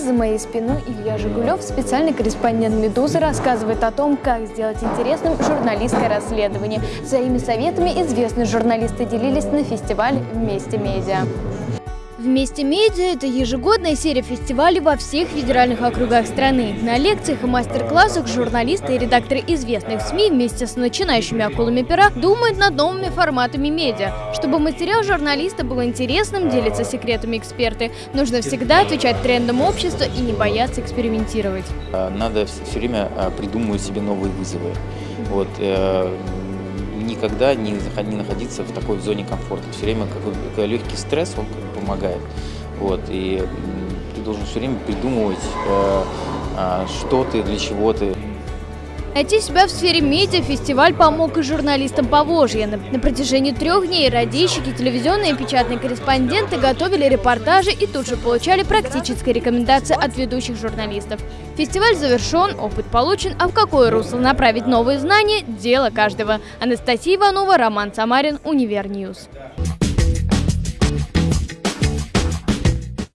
за моей спиной Илья Жигулев, специальный корреспондент «Медузы», рассказывает о том, как сделать интересным журналистское расследование. Своими советами известные журналисты делились на фестивале «Вместе медиа». Вместе медиа – это ежегодная серия фестивалей во всех федеральных округах страны. На лекциях и мастер-классах журналисты и редакторы известных СМИ вместе с начинающими акулами пера думают над новыми форматами медиа. Чтобы материал журналиста был интересным, делиться секретами эксперты, нужно всегда отвечать трендам общества и не бояться экспериментировать. А, надо все время а, придумывать себе новые вызовы. Вот, э, никогда не, не находиться в такой зоне комфорта. Все время какой легкий стресс, он помогает. Вот, и ты должен все время придумывать, э, э, что ты, для чего ты. Найти себя в сфере медиа фестиваль помог и журналистам Поволжья. На протяжении трех дней радищики, телевизионные и печатные корреспонденты готовили репортажи и тут же получали практические рекомендации от ведущих журналистов. Фестиваль завершен, опыт получен, а в какое русло направить новые знания – дело каждого. Анастасия Иванова, Роман Самарин, Univer News.